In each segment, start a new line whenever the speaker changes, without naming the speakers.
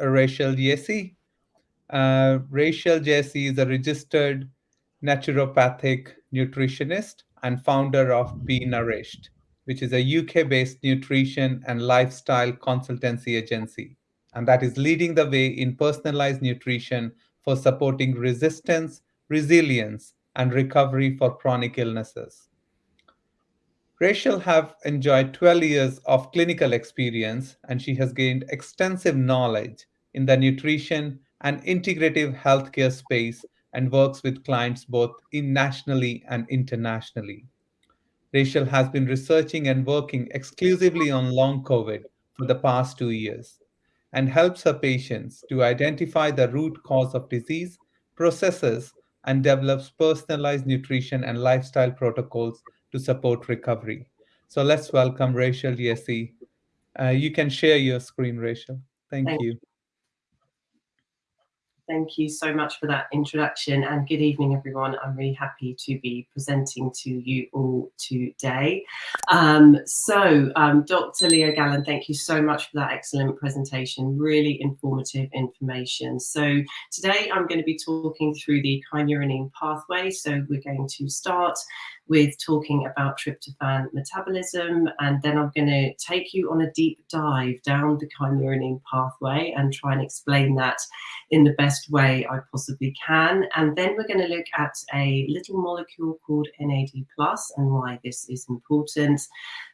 Rachel Jesse. Uh, Rachel Jesse is a registered naturopathic nutritionist and founder of Be Nourished, which is a UK-based nutrition and lifestyle consultancy agency, and that is leading the way in personalized nutrition for supporting resistance, resilience, and recovery for chronic illnesses. Rachel have enjoyed 12 years of clinical experience and she has gained extensive knowledge in the nutrition and integrative healthcare space and works with clients both in nationally and internationally. Rachel has been researching and working exclusively on long COVID for the past two years and helps her patients to identify the root cause of disease, processes, and develops personalized nutrition and lifestyle protocols to support recovery. So let's welcome Rachel Jesse. Uh, you can share your screen, Rachel. Thank, Thank you.
Thank you so much for that introduction and good evening, everyone. I'm really happy to be presenting to you all today. Um, so, um, Dr. Leo Galland, thank you so much for that excellent presentation, really informative information. So today I'm going to be talking through the kynurenine pathway. So we're going to start with talking about tryptophan metabolism. And then I'm going to take you on a deep dive down the kynurenine pathway and try and explain that in the best way I possibly can. And then we're going to look at a little molecule called NAD plus and why this is important.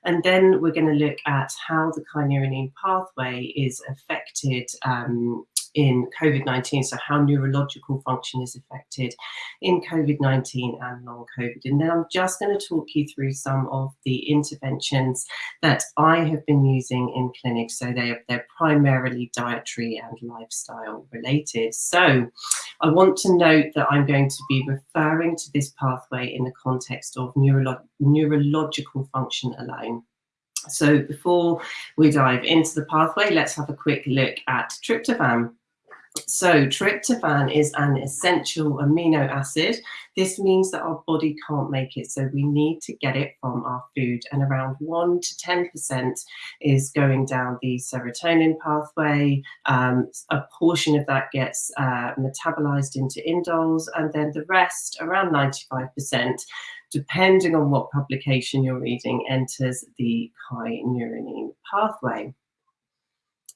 And then we're going to look at how the kynurenine pathway is affected um, in COVID-19, so how neurological function is affected in COVID-19 and long COVID. And then I'm just going to talk you through some of the interventions that I have been using in clinics. So they're, they're primarily dietary and lifestyle related. So I want to note that I'm going to be referring to this pathway in the context of neurolo neurological function alone. So before we dive into the pathway, let's have a quick look at tryptophan. So tryptophan is an essential amino acid. This means that our body can't make it, so we need to get it from our food. And around 1 to 10% is going down the serotonin pathway. Um, a portion of that gets uh, metabolized into indoles, and then the rest, around 95%, depending on what publication you're reading, enters the kynurenine pathway.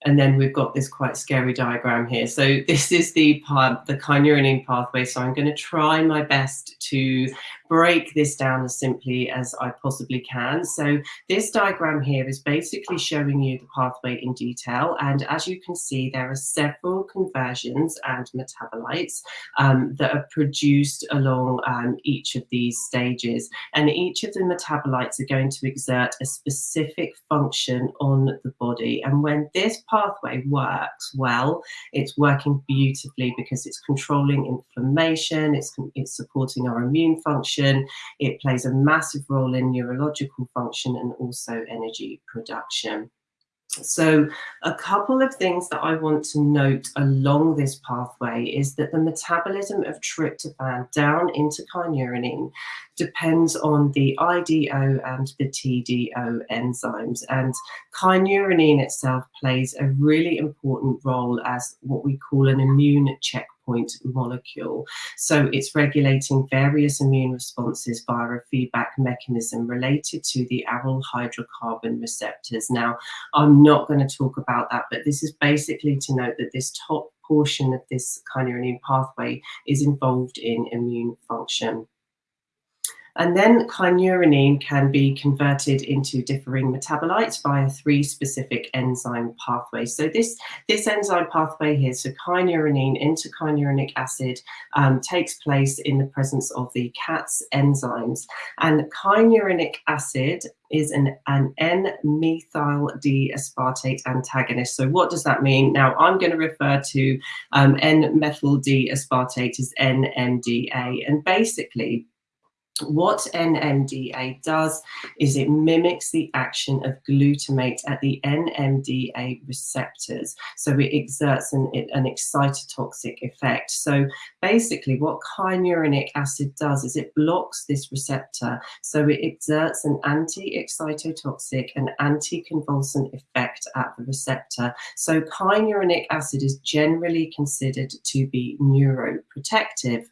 And then we've got this quite scary diagram here. So this is the the kynurenine pathway. So I'm going to try my best to break this down as simply as I possibly can. So this diagram here is basically showing you the pathway in detail. And as you can see, there are several conversions and metabolites um, that are produced along um, each of these stages. And each of the metabolites are going to exert a specific function on the body. And when this pathway works well, it's working beautifully because it's controlling inflammation, it's, it's supporting our immune function, it plays a massive role in neurological function and also energy production. So a couple of things that I want to note along this pathway is that the metabolism of tryptophan down into kynurenine depends on the IDO and the TDO enzymes. And kynurenine itself plays a really important role as what we call an immune checkpoint molecule. So it's regulating various immune responses via a feedback mechanism related to the aryl hydrocarbon receptors. Now, I'm not going to talk about that, but this is basically to note that this top portion of this kynurenine pathway is involved in immune function. And then kynurenine can be converted into differing metabolites via three specific enzyme pathways. So this, this enzyme pathway here, so kynurenine into kynurenic acid, um, takes place in the presence of the KATs enzymes. And kynurenic acid is an, an N-methyl D-aspartate antagonist. So what does that mean? Now, I'm going to refer to um, N-methyl D-aspartate as NMDA. And basically, what NMDA does is it mimics the action of glutamate at the NMDA receptors. So it exerts an, an excitotoxic effect. So basically what kynureninic acid does is it blocks this receptor. So it exerts an anti-excitotoxic and anti-convulsant effect at the receptor. So kynureninic acid is generally considered to be neuroprotective.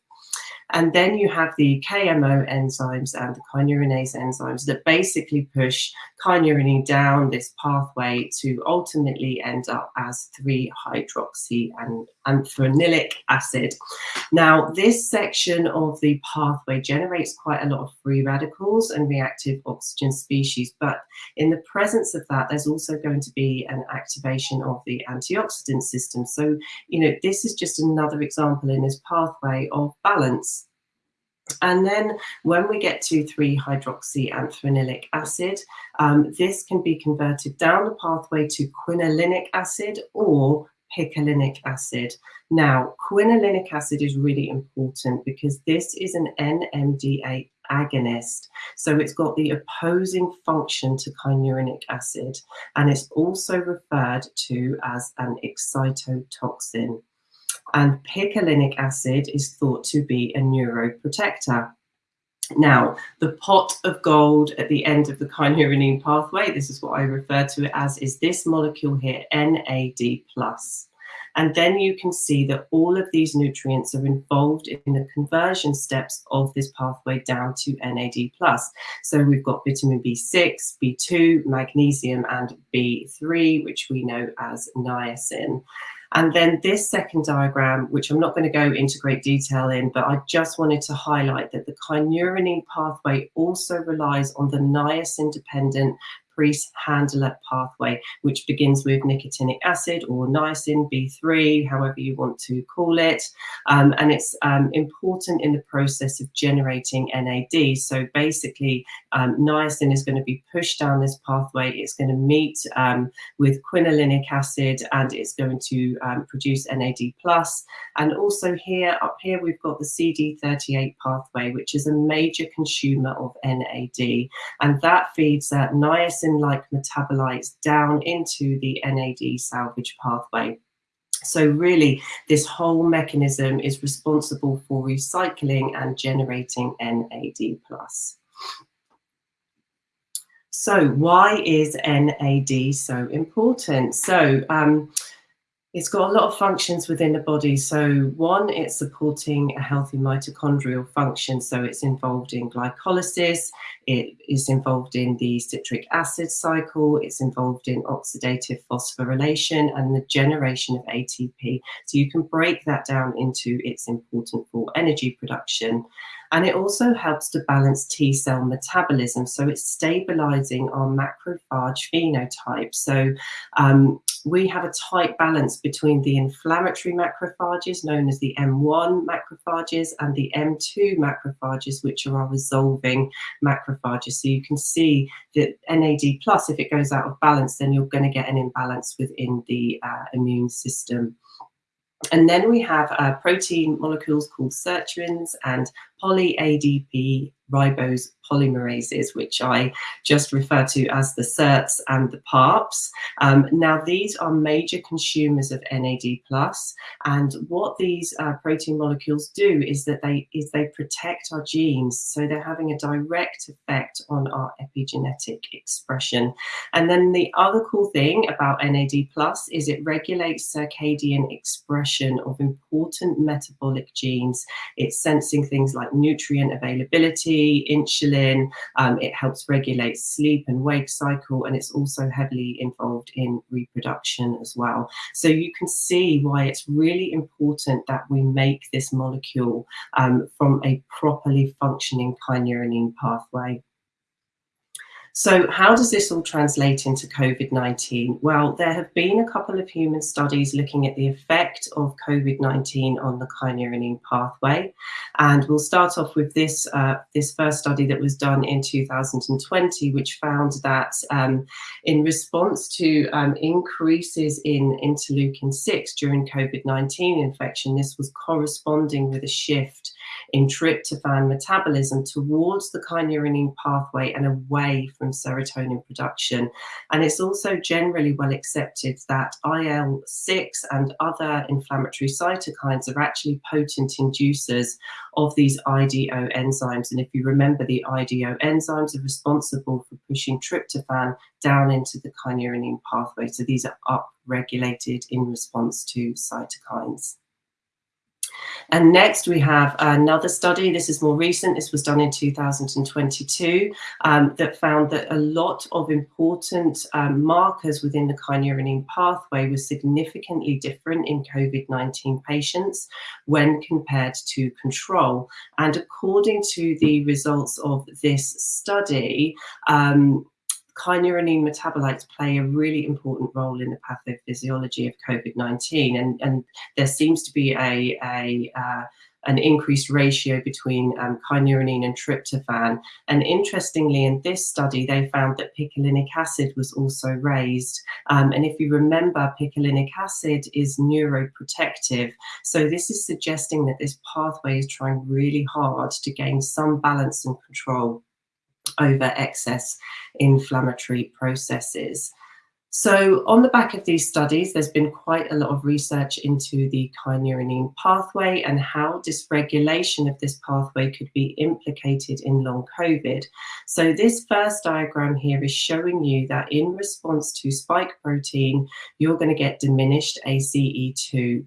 And then you have the KMO enzymes and the kynurenase enzymes that basically push kynurenine down this pathway to ultimately end up as 3-hydroxy and anthranilic acid. Now, this section of the pathway generates quite a lot of free radicals and reactive oxygen species, but in the presence of that, there's also going to be an activation of the antioxidant system. So, you know, this is just another example in this pathway of balance. And then when we get to 3-hydroxyanthranilic acid, um, this can be converted down the pathway to quinolinic acid or picolinic acid. Now, quinolinic acid is really important because this is an NMDA agonist. So it's got the opposing function to kynureninic acid, and it's also referred to as an excitotoxin and picolinic acid is thought to be a neuroprotector. Now, the pot of gold at the end of the kynurenine pathway, this is what I refer to it as, is this molecule here, NAD+. And then you can see that all of these nutrients are involved in the conversion steps of this pathway down to NAD+. So we've got vitamin B6, B2, magnesium, and B3, which we know as niacin. And then this second diagram, which I'm not going to go into great detail in, but I just wanted to highlight that the kynurenine pathway also relies on the niacin-dependent Priest Handler pathway, which begins with nicotinic acid or niacin B3, however you want to call it. Um, and it's um, important in the process of generating NAD. So basically, um, niacin is going to be pushed down this pathway. It's going to meet um, with quinolinic acid and it's going to um, produce NAD+. And also here, up here, we've got the CD38 pathway, which is a major consumer of NAD. And that feeds uh, niacin like metabolites down into the NAD salvage pathway. So really, this whole mechanism is responsible for recycling and generating NAD+. So why is NAD so important? So um, it's got a lot of functions within the body. So one, it's supporting a healthy mitochondrial function. So it's involved in glycolysis, it is involved in the citric acid cycle, it's involved in oxidative phosphorylation and the generation of ATP. So you can break that down into it's important for energy production. And it also helps to balance T cell metabolism. So it's stabilizing our macrophage phenotype. So um, we have a tight balance between the inflammatory macrophages, known as the M1 macrophages, and the M2 macrophages, which are our resolving macrophages. So you can see that NAD plus, if it goes out of balance, then you're going to get an imbalance within the uh, immune system. And then we have uh, protein molecules called sirtuins and poly-ADP ribose polymerases, which I just refer to as the SIRTs and the PARPs. Um, now, these are major consumers of NAD+, and what these uh, protein molecules do is that they is they protect our genes, so they're having a direct effect on our epigenetic expression. And then the other cool thing about NAD+, is it regulates circadian expression of important metabolic genes. It's sensing things like nutrient availability, insulin, um, it helps regulate sleep and wake cycle, and it's also heavily involved in reproduction as well. So you can see why it's really important that we make this molecule um, from a properly functioning kynurenine pathway. So how does this all translate into COVID-19? Well, there have been a couple of human studies looking at the effect of COVID-19 on the kynurenine pathway. And we'll start off with this, uh, this first study that was done in 2020, which found that um, in response to um, increases in interleukin-6 during COVID-19 infection, this was corresponding with a shift in tryptophan metabolism towards the kynurenine pathway and away from serotonin production. And it's also generally well accepted that IL-6 and other inflammatory cytokines are actually potent inducers of these IDO enzymes. And if you remember, the IDO enzymes are responsible for pushing tryptophan down into the kynurenine pathway. So these are upregulated in response to cytokines. And next we have another study, this is more recent, this was done in 2022, um, that found that a lot of important um, markers within the kynurenine pathway were significantly different in COVID-19 patients when compared to control. And according to the results of this study, um, kynurenine metabolites play a really important role in the pathophysiology of COVID-19 and, and there seems to be a, a uh, an increased ratio between um, kynurenine and tryptophan. And interestingly, in this study, they found that picolinic acid was also raised. Um, and if you remember, picolinic acid is neuroprotective. So this is suggesting that this pathway is trying really hard to gain some balance and control over excess inflammatory processes. So on the back of these studies, there's been quite a lot of research into the kynurenine pathway and how dysregulation of this pathway could be implicated in long COVID. So this first diagram here is showing you that in response to spike protein, you're going to get diminished ACE2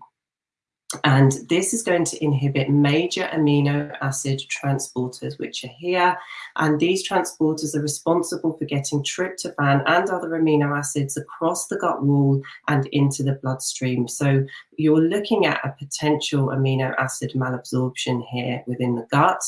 and this is going to inhibit major amino acid transporters, which are here. And these transporters are responsible for getting tryptophan and other amino acids across the gut wall and into the bloodstream. So you're looking at a potential amino acid malabsorption here within the gut.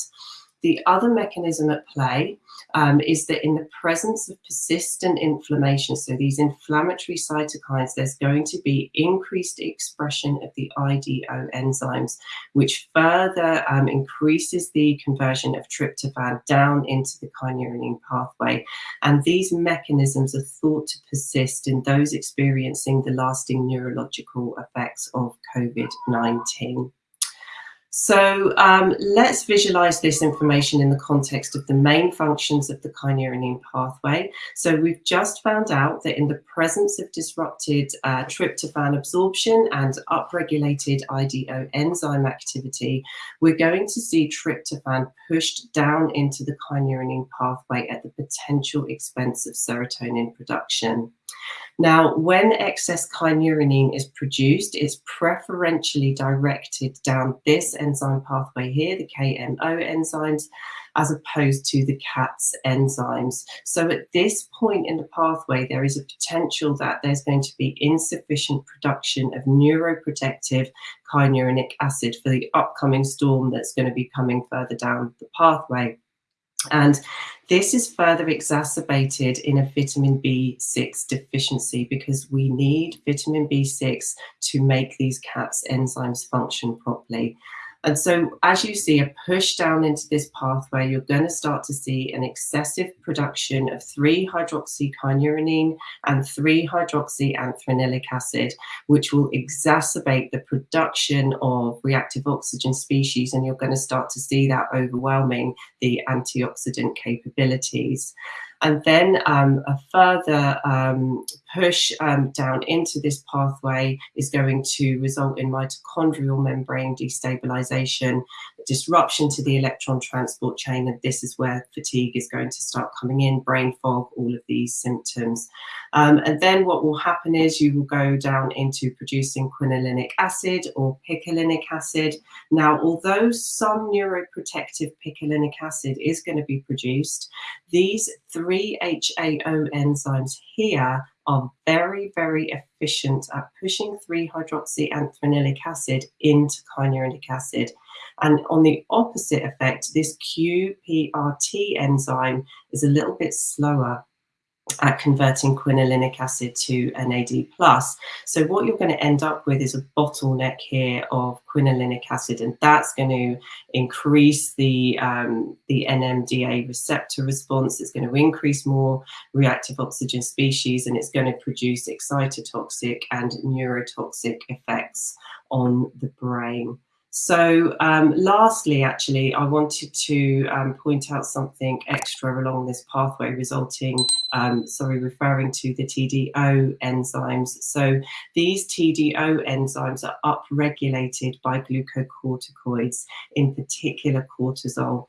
The other mechanism at play um, is that in the presence of persistent inflammation, so these inflammatory cytokines, there's going to be increased expression of the IDO enzymes, which further um, increases the conversion of tryptophan down into the kynurenine pathway. And these mechanisms are thought to persist in those experiencing the lasting neurological effects of COVID-19. So um, let's visualize this information in the context of the main functions of the kynurenine pathway. So we've just found out that in the presence of disrupted uh, tryptophan absorption and upregulated IDO enzyme activity, we're going to see tryptophan pushed down into the kynurenine pathway at the potential expense of serotonin production. Now, when excess kynurenine is produced, it's preferentially directed down this enzyme pathway here, the KMO enzymes, as opposed to the KATs enzymes. So at this point in the pathway, there is a potential that there's going to be insufficient production of neuroprotective kynurenic acid for the upcoming storm that's going to be coming further down the pathway. And this is further exacerbated in a vitamin B6 deficiency because we need vitamin B6 to make these KATs enzymes function properly. And so as you see a push down into this pathway, you're going to start to see an excessive production of 3-hydroxykynurenine and 3-hydroxyanthranilic acid, which will exacerbate the production of reactive oxygen species. And you're going to start to see that overwhelming the antioxidant capabilities. And then um, a further um, push um, down into this pathway is going to result in mitochondrial membrane destabilization, disruption to the electron transport chain. And this is where fatigue is going to start coming in, brain fog, all of these symptoms. Um, and then what will happen is you will go down into producing quinolinic acid or picolinic acid. Now, although some neuroprotective picolinic acid is going to be produced, these three HAO enzymes here are very, very efficient at pushing 3-hydroxyanthranilic acid into kynurenic acid. And on the opposite effect, this QPRT enzyme is a little bit slower at converting quinolinic acid to NAD+. So what you're going to end up with is a bottleneck here of quinolinic acid, and that's going to increase the, um, the NMDA receptor response. It's going to increase more reactive oxygen species, and it's going to produce excitotoxic and neurotoxic effects on the brain. So um, lastly, actually, I wanted to um, point out something extra along this pathway resulting, um, sorry, referring to the TDO enzymes. So these TDO enzymes are upregulated by glucocorticoids, in particular cortisol.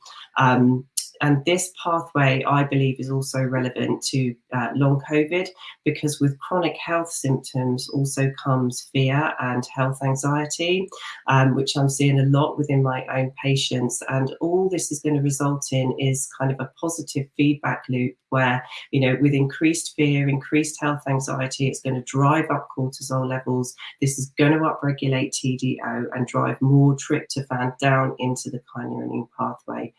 And this pathway, I believe, is also relevant to uh, long COVID because with chronic health symptoms also comes fear and health anxiety, um, which I'm seeing a lot within my own patients. And all this is going to result in is kind of a positive feedback loop where, you know, with increased fear, increased health anxiety, it's going to drive up cortisol levels. This is going to upregulate TDO and drive more tryptophan down into the kynurenine pathway.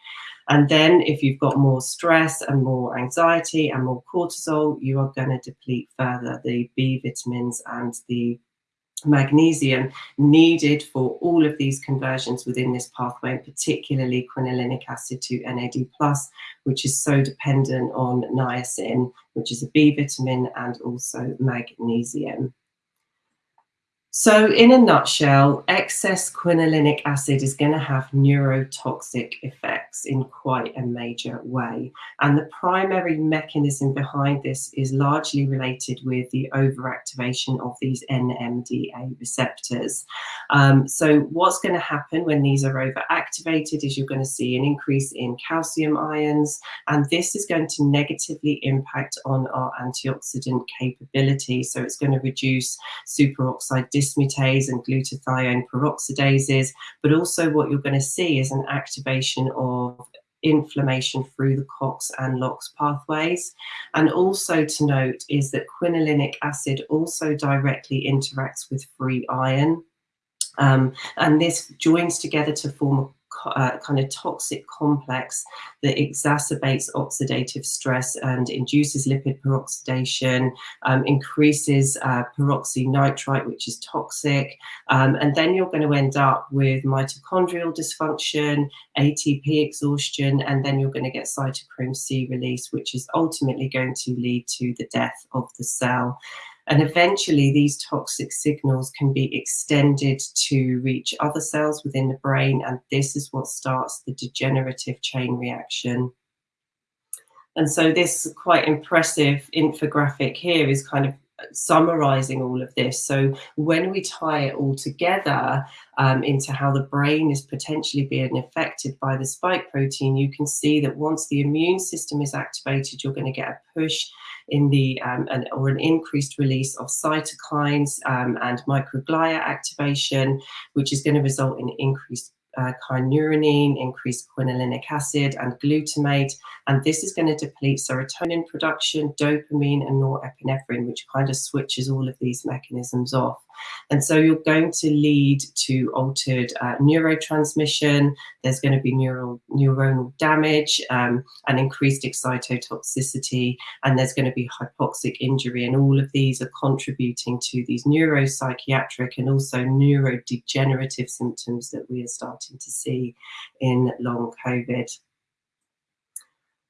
And then if you've got more stress and more anxiety and more cortisol, you are going to deplete further the B vitamins and the magnesium needed for all of these conversions within this pathway, particularly quinolinic acid to NAD+, which is so dependent on niacin, which is a B vitamin, and also magnesium. So, in a nutshell, excess quinolinic acid is going to have neurotoxic effects in quite a major way. And the primary mechanism behind this is largely related with the overactivation of these NMDA receptors. Um, so, what's going to happen when these are overactivated is you're going to see an increase in calcium ions, and this is going to negatively impact on our antioxidant capability. So, it's going to reduce superoxide dismutase and glutathione peroxidases, but also what you're going to see is an activation of inflammation through the COX and LOX pathways. And also to note is that quinolinic acid also directly interacts with free iron. Um, and this joins together to form uh, kind of toxic complex that exacerbates oxidative stress and induces lipid peroxidation, um, increases uh, peroxynitrite, which is toxic, um, and then you're going to end up with mitochondrial dysfunction, ATP exhaustion, and then you're going to get cytochrome C release, which is ultimately going to lead to the death of the cell. And eventually, these toxic signals can be extended to reach other cells within the brain, and this is what starts the degenerative chain reaction. And so, this quite impressive infographic here is kind of summarizing all of this. So when we tie it all together um, into how the brain is potentially being affected by the spike protein, you can see that once the immune system is activated, you're going to get a push in the um, an, or an increased release of cytokines um, and microglia activation, which is going to result in increased uh, kynurenine, increased quinolinic acid, and glutamate. And this is going to deplete serotonin production, dopamine, and norepinephrine, which kind of switches all of these mechanisms off. And so you're going to lead to altered uh, neurotransmission. There's going to be neural neuronal damage um, and increased excitotoxicity, and there's going to be hypoxic injury. And all of these are contributing to these neuropsychiatric and also neurodegenerative symptoms that we are starting to see in long COVID.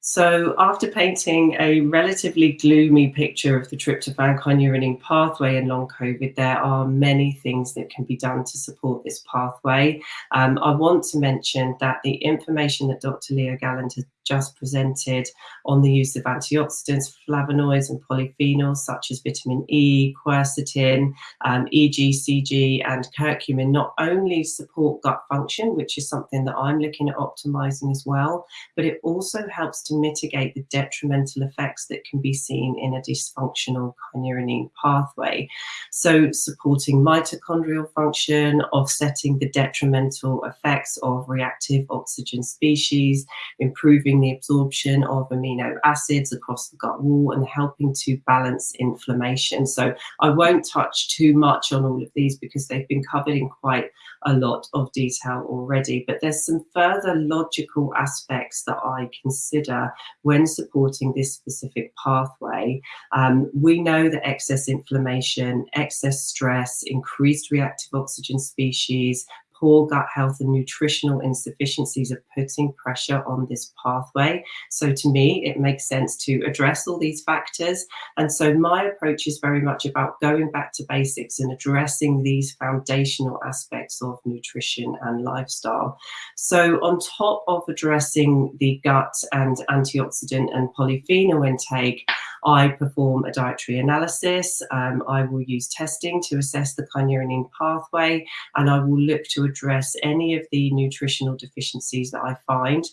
So after painting a relatively gloomy picture of the tryptophan kynurenine pathway in long COVID, there are many things that can be done to support this pathway. Um, I want to mention that the information that Dr. Leo Galland has just presented on the use of antioxidants, flavonoids, and polyphenols such as vitamin E, quercetin, um, EGCG, and curcumin not only support gut function, which is something that I'm looking at optimizing as well, but it also helps to mitigate the detrimental effects that can be seen in a dysfunctional kynurenine pathway. So, supporting mitochondrial function, offsetting the detrimental effects of reactive oxygen species, improving the absorption of amino acids across the gut wall and helping to balance inflammation. So I won't touch too much on all of these because they've been covered in quite a lot of detail already, but there's some further logical aspects that I consider when supporting this specific pathway. Um, we know that excess inflammation, excess stress, increased reactive oxygen species, poor gut health and nutritional insufficiencies are putting pressure on this pathway. So to me, it makes sense to address all these factors. And so my approach is very much about going back to basics and addressing these foundational aspects of nutrition and lifestyle. So on top of addressing the gut and antioxidant and polyphenol intake, I perform a dietary analysis. Um, I will use testing to assess the kynurenine pathway, and I will look to address any of the nutritional deficiencies that I find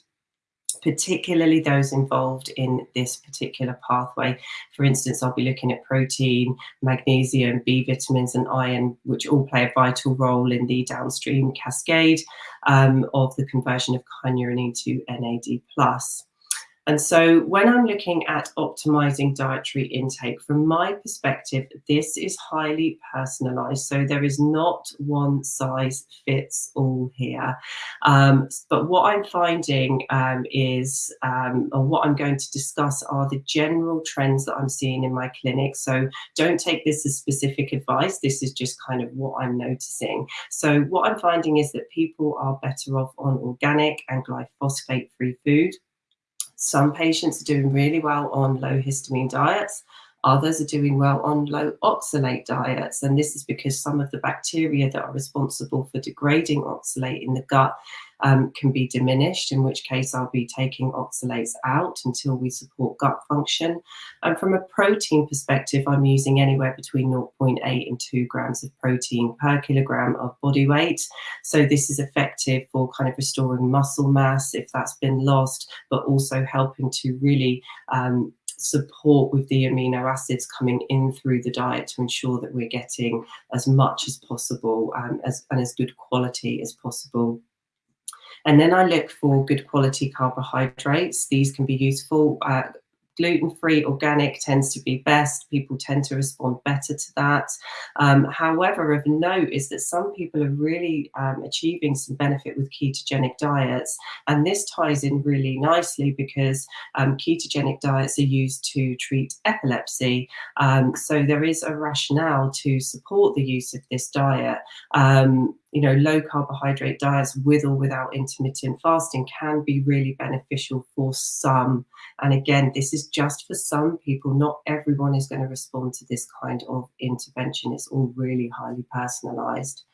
particularly those involved in this particular pathway. For instance, I'll be looking at protein, magnesium, B vitamins, and iron, which all play a vital role in the downstream cascade um, of the conversion of kynurenine to NAD+. And so when I'm looking at optimizing dietary intake, from my perspective, this is highly personalized. So there is not one size fits all here. Um, but what I'm finding um, is, um, or what I'm going to discuss are the general trends that I'm seeing in my clinic. So don't take this as specific advice. This is just kind of what I'm noticing. So what I'm finding is that people are better off on organic and glyphosate free food. Some patients are doing really well on low histamine diets. Others are doing well on low oxalate diets. And this is because some of the bacteria that are responsible for degrading oxalate in the gut um, can be diminished, in which case I'll be taking oxalates out until we support gut function. And from a protein perspective, I'm using anywhere between 0.8 and 2 grams of protein per kilogram of body weight. So this is effective for kind of restoring muscle mass if that's been lost, but also helping to really um, support with the amino acids coming in through the diet to ensure that we're getting as much as possible um, as, and as good quality as possible. And then I look for good quality carbohydrates. These can be useful. Uh, gluten-free organic tends to be best people tend to respond better to that um, however of note is that some people are really um, achieving some benefit with ketogenic diets and this ties in really nicely because um, ketogenic diets are used to treat epilepsy um, so there is a rationale to support the use of this diet um, you know, low carbohydrate diets with or without intermittent fasting can be really beneficial for some. And again, this is just for some people. Not everyone is going to respond to this kind of intervention. It's all really highly personalized.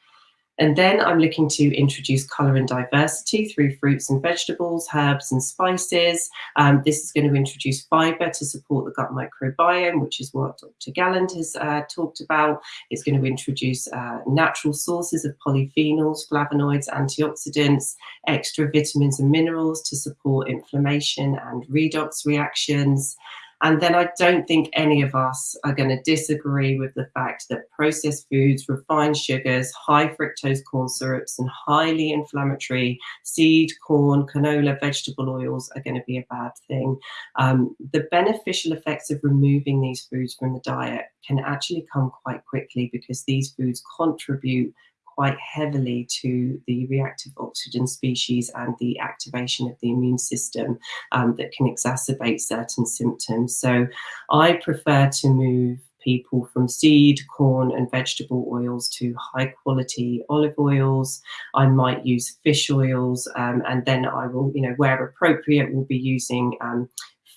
And then I'm looking to introduce colour and diversity through fruits and vegetables, herbs and spices. Um, this is going to introduce fibre to support the gut microbiome, which is what Dr. Galland has uh, talked about. It's going to introduce uh, natural sources of polyphenols, flavonoids, antioxidants, extra vitamins and minerals to support inflammation and redox reactions. And then I don't think any of us are going to disagree with the fact that processed foods, refined sugars, high fructose corn syrups, and highly inflammatory seed, corn, canola, vegetable oils are going to be a bad thing. Um, the beneficial effects of removing these foods from the diet can actually come quite quickly because these foods contribute quite heavily to the reactive oxygen species and the activation of the immune system um, that can exacerbate certain symptoms. So I prefer to move people from seed, corn, and vegetable oils to high quality olive oils. I might use fish oils, um, and then I will, you know, where appropriate, will be using um,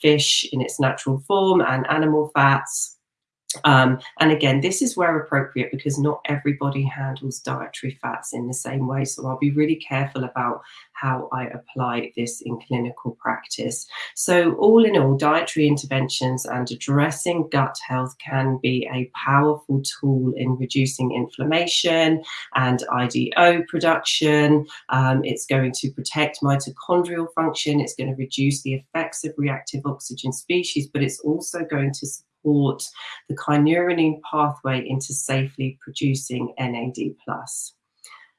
fish in its natural form and animal fats. Um, and again, this is where appropriate because not everybody handles dietary fats in the same way. So I'll be really careful about how I apply this in clinical practice. So all in all, dietary interventions and addressing gut health can be a powerful tool in reducing inflammation and IDO production. Um, it's going to protect mitochondrial function. It's going to reduce the effects of reactive oxygen species, but it's also going to support the kynurenine pathway into safely producing NAD+.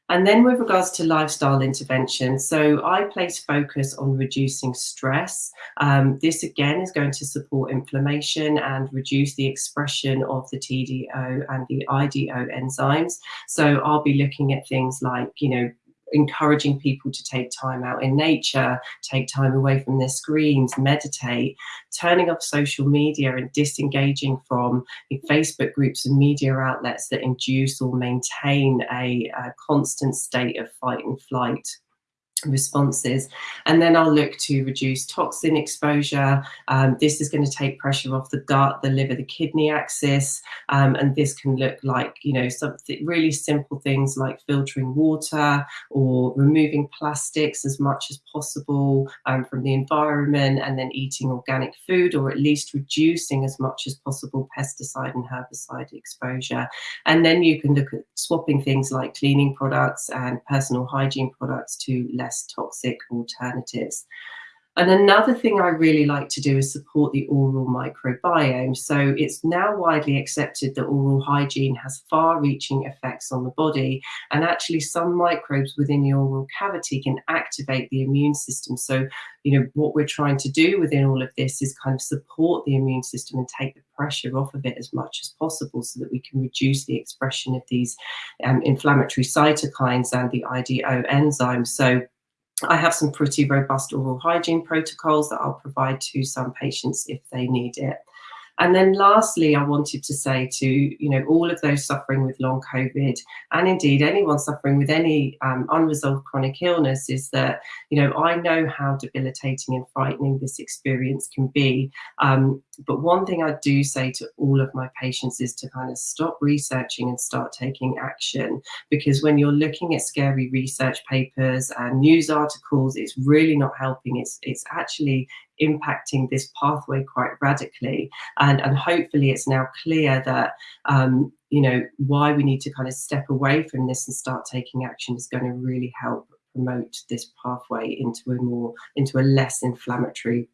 And then with regards to lifestyle intervention, so I place focus on reducing stress. Um, this again is going to support inflammation and reduce the expression of the TDO and the IDO enzymes. So I'll be looking at things like, you know, encouraging people to take time out in nature, take time away from their screens, meditate, turning off social media and disengaging from Facebook groups and media outlets that induce or maintain a, a constant state of fight and flight responses. And then I'll look to reduce toxin exposure. Um, this is going to take pressure off the gut the liver the kidney axis. Um, and this can look like you know something really simple things like filtering water or removing plastics as much as possible um, from the environment and then eating organic food or at least reducing as much as possible pesticide and herbicide exposure. And then you can look at swapping things like cleaning products and personal hygiene products to less less toxic alternatives. And another thing I really like to do is support the oral microbiome. So it's now widely accepted that oral hygiene has far reaching effects on the body. And actually, some microbes within the oral cavity can activate the immune system. So, you know, what we're trying to do within all of this is kind of support the immune system and take the pressure off of it as much as possible so that we can reduce the expression of these um, inflammatory cytokines and the IDO enzymes. So, I have some pretty robust oral hygiene protocols that I'll provide to some patients if they need it. And then lastly, I wanted to say to, you know, all of those suffering with long COVID and indeed anyone suffering with any um, unresolved chronic illness is that, you know, I know how debilitating and frightening this experience can be. Um, but one thing I do say to all of my patients is to kind of stop researching and start taking action. Because when you're looking at scary research papers and news articles, it's really not helping. It's it's actually impacting this pathway quite radically. And, and hopefully it's now clear that, um, you know, why we need to kind of step away from this and start taking action is going to really help promote this pathway into a more, into a less inflammatory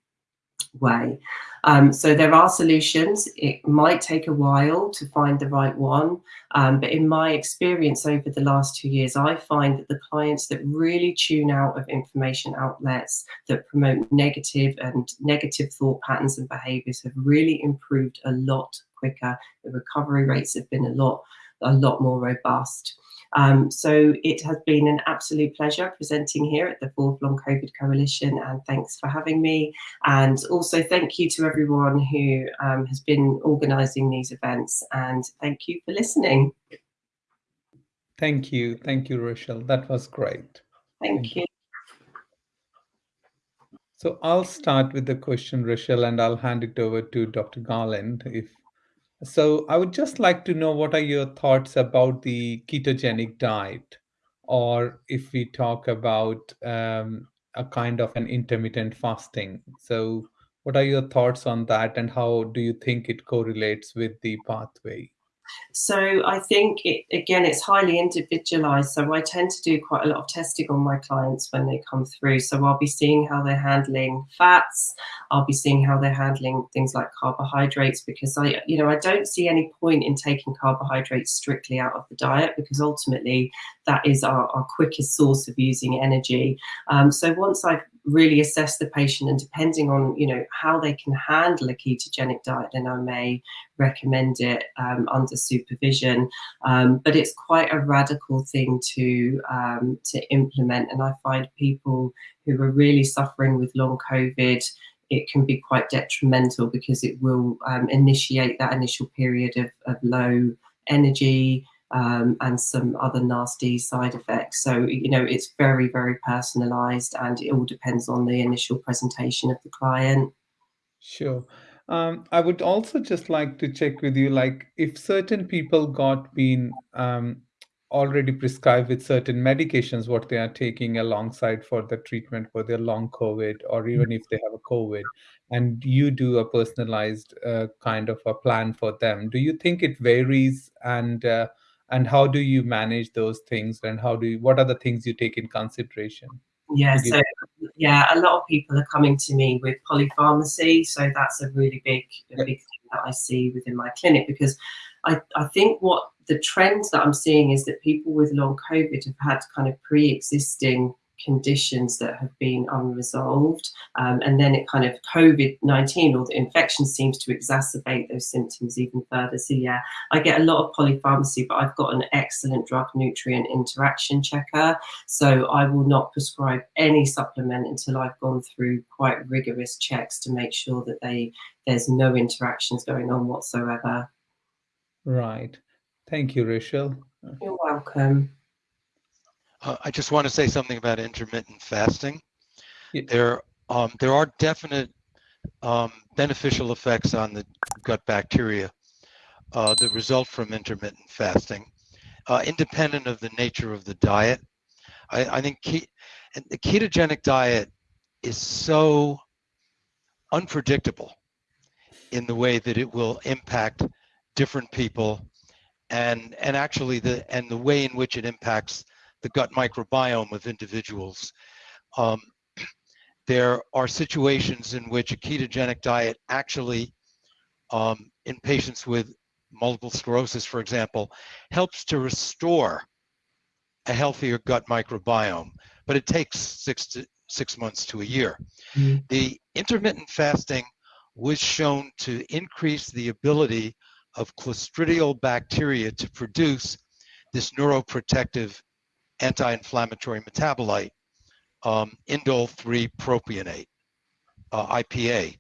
way. Um, so there are solutions. It might take a while to find the right one, um, but in my experience over the last two years, I find that the clients that really tune out of information outlets that promote negative and negative thought patterns and behaviors have really improved a lot quicker. The recovery rates have been a lot, a lot more robust. Um, so it has been an absolute pleasure presenting here at the Fourth Long COVID Coalition and thanks for having me. And also thank you to everyone who um, has been organising these events and thank you for listening.
Thank you. Thank you, Rochelle. That was great.
Thank, thank you. you.
So I'll start with the question, Rochelle, and I'll hand it over to Dr. Galland if so I would just like to know what are your thoughts about the ketogenic diet, or if we talk about um, a kind of an intermittent fasting. So what are your thoughts on that, and how do you think it correlates with the pathway?
So I think it, again, it's highly individualized. So I tend to do quite a lot of testing on my clients when they come through. So I'll be seeing how they're handling fats. I'll be seeing how they're handling things like carbohydrates because I, you know, I don't see any point in taking carbohydrates strictly out of the diet because ultimately that is our, our quickest source of using energy. Um, so once I've really assess the patient and depending on you know how they can handle a ketogenic diet then i may recommend it um, under supervision. Um, but it's quite a radical thing to um, to implement and i find people who are really suffering with long covid it can be quite detrimental because it will um, initiate that initial period of, of low energy um, and some other nasty side effects. So, you know, it's very, very personalized and it all depends on the initial presentation of the client.
Sure. Um, I would also just like to check with you, like if certain people got been um, already prescribed with certain medications, what they are taking alongside for the treatment for their long COVID, or even if they have a COVID, and you do a personalized uh, kind of a plan for them, do you think it varies and uh, and how do you manage those things? And how do you, what are the things you take in consideration?
Yeah so yeah a lot of people are coming to me with polypharmacy so that's a really big a big thing that i see within my clinic because i i think what the trend that i'm seeing is that people with long covid have had kind of pre-existing conditions that have been unresolved. Um, and then it kind of COVID 19 or the infection seems to exacerbate those symptoms even further. So, yeah, I get a lot of polypharmacy, but I've got an excellent drug nutrient interaction checker. So, I will not prescribe any supplement until I've gone through quite rigorous checks to make sure that they there's no interactions going on whatsoever.
Right. Thank you, Rachel.
You're welcome.
Uh, I just want to say something about intermittent fasting. Yeah. There, um, there are definite um, beneficial effects on the gut bacteria uh, that result from intermittent fasting, uh, independent of the nature of the diet. I, I think ke the ketogenic diet is so unpredictable in the way that it will impact different people and and actually the and the way in which it impacts the gut microbiome of individuals. Um, there are situations in which a ketogenic diet actually, um, in patients with multiple sclerosis, for example, helps to restore a healthier gut microbiome, but it takes six to six months to a year. Mm -hmm. The intermittent fasting was shown to increase the ability of clostridial bacteria to produce this neuroprotective anti-inflammatory metabolite, um, indole 3 propionate, uh, IPA.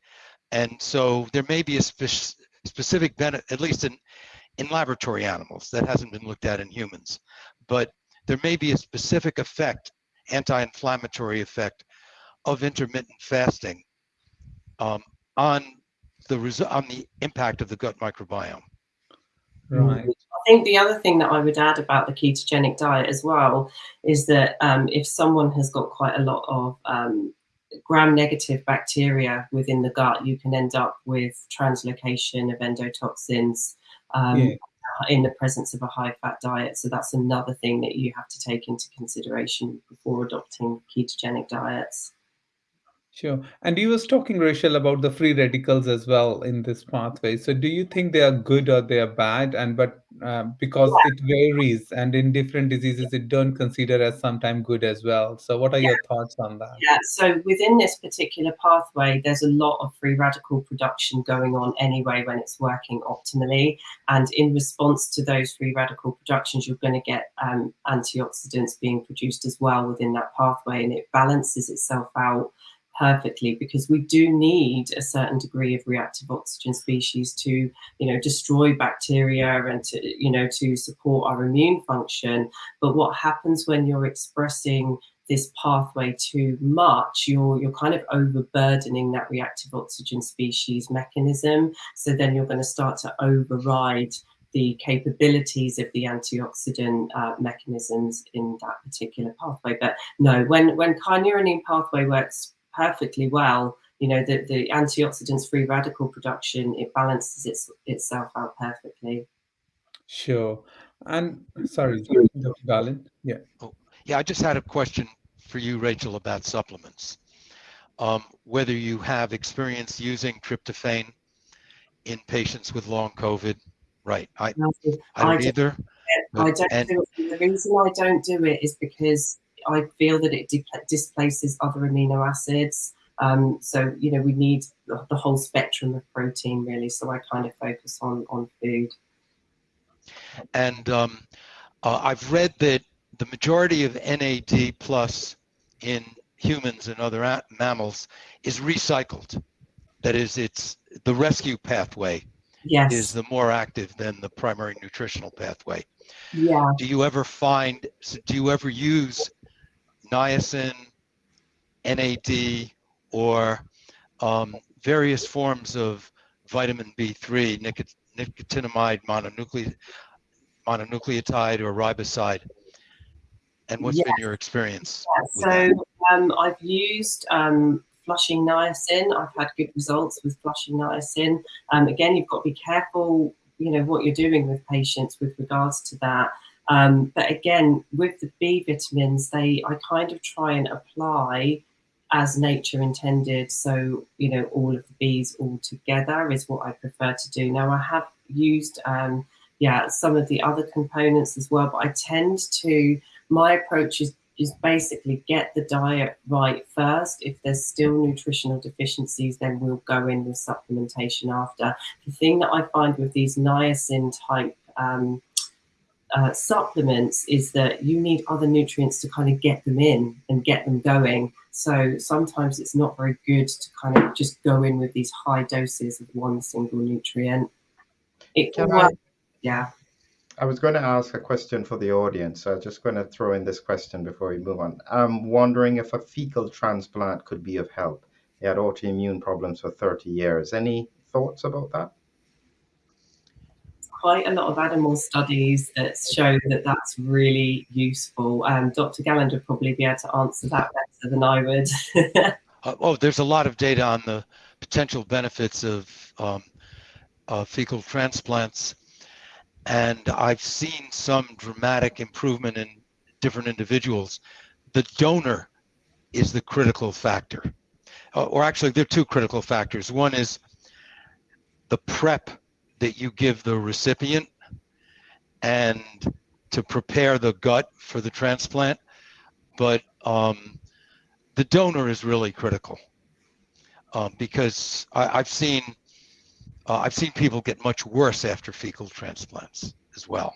And so there may be a spe specific benefit, at least in, in laboratory animals, that hasn't been looked at in humans, but there may be a specific effect, anti-inflammatory effect of intermittent fasting um, on the on the impact of the gut microbiome.
Right.
I think the other thing that I would add about the ketogenic diet as well is that um, if someone has got quite a lot of um, gram-negative bacteria within the gut, you can end up with translocation of endotoxins um, yeah. in the presence of a high-fat diet. So that's another thing that you have to take into consideration before adopting ketogenic diets.
Sure. And you was talking, Rachel, about the free radicals as well in this pathway. So do you think they are good or they are bad? And but uh, because yeah. it varies and in different diseases, it don't consider as sometimes good as well. So what are yeah. your thoughts on that?
Yeah. So within this particular pathway, there's a lot of free radical production going on anyway when it's working optimally. And in response to those free radical productions, you're going to get um, antioxidants being produced as well within that pathway, and it balances itself out perfectly because we do need a certain degree of reactive oxygen species to you know destroy bacteria and to you know to support our immune function. But what happens when you're expressing this pathway too much? You're you're kind of overburdening that reactive oxygen species mechanism. So then you're going to start to override the capabilities of the antioxidant uh, mechanisms in that particular pathway. But no, when when kynurenine pathway works perfectly well. You know, the, the antioxidants free radical production, it balances its, itself out perfectly.
Sure. And sorry, Dr. Galland. Yeah.
Oh, yeah, I just had a question for you, Rachel, about supplements. Um, whether you have experience using tryptophan in patients with long COVID. Right. I, I don't I either.
I don't and, do it. The reason I don't do it is because I feel that it displaces other amino acids. Um, so, you know, we need the, the whole spectrum of protein really. So I kind of focus on, on food.
And um, uh, I've read that the majority of NAD plus in humans and other mammals is recycled. That is, it's the rescue pathway yes. is the more active than the primary nutritional pathway.
Yeah.
Do you ever find, do you ever use niacin, NAD, or um, various forms of vitamin B3, nicotinamide mononucle mononucleotide or riboside. And what's yes. been your experience?
Yeah, so um, I've used um, flushing niacin. I've had good results with flushing niacin. Um, again, you've got to be careful, you know, what you're doing with patients with regards to that. Um, but again, with the B vitamins, they I kind of try and apply as nature intended. So, you know, all of the Bs all together is what I prefer to do. Now, I have used, um, yeah, some of the other components as well, but I tend to, my approach is is basically get the diet right first. If there's still nutritional deficiencies, then we'll go in with supplementation after. The thing that I find with these niacin type um, uh, supplements is that you need other nutrients to kind of get them in and get them going. So sometimes it's not very good to kind of just go in with these high doses of one single nutrient. It
can I,
yeah.
I was going to ask a question for the audience. So I'm just going to throw in this question before we move on. I'm wondering if a fecal transplant could be of help. He had autoimmune problems for 30 years. Any thoughts about that?
Quite a lot of animal studies that show that that's really useful. Um, Dr. Galland would probably be able to answer that better than I would.
uh, oh, there's a lot of data on the potential benefits of um, uh, fecal transplants and I've seen some dramatic improvement in different individuals. The donor is the critical factor, uh, or actually, there are two critical factors. One is the prep that you give the recipient and to prepare the gut for the transplant, but um, the donor is really critical um, because I, have seen uh, I've seen people get much worse after fecal transplants as well.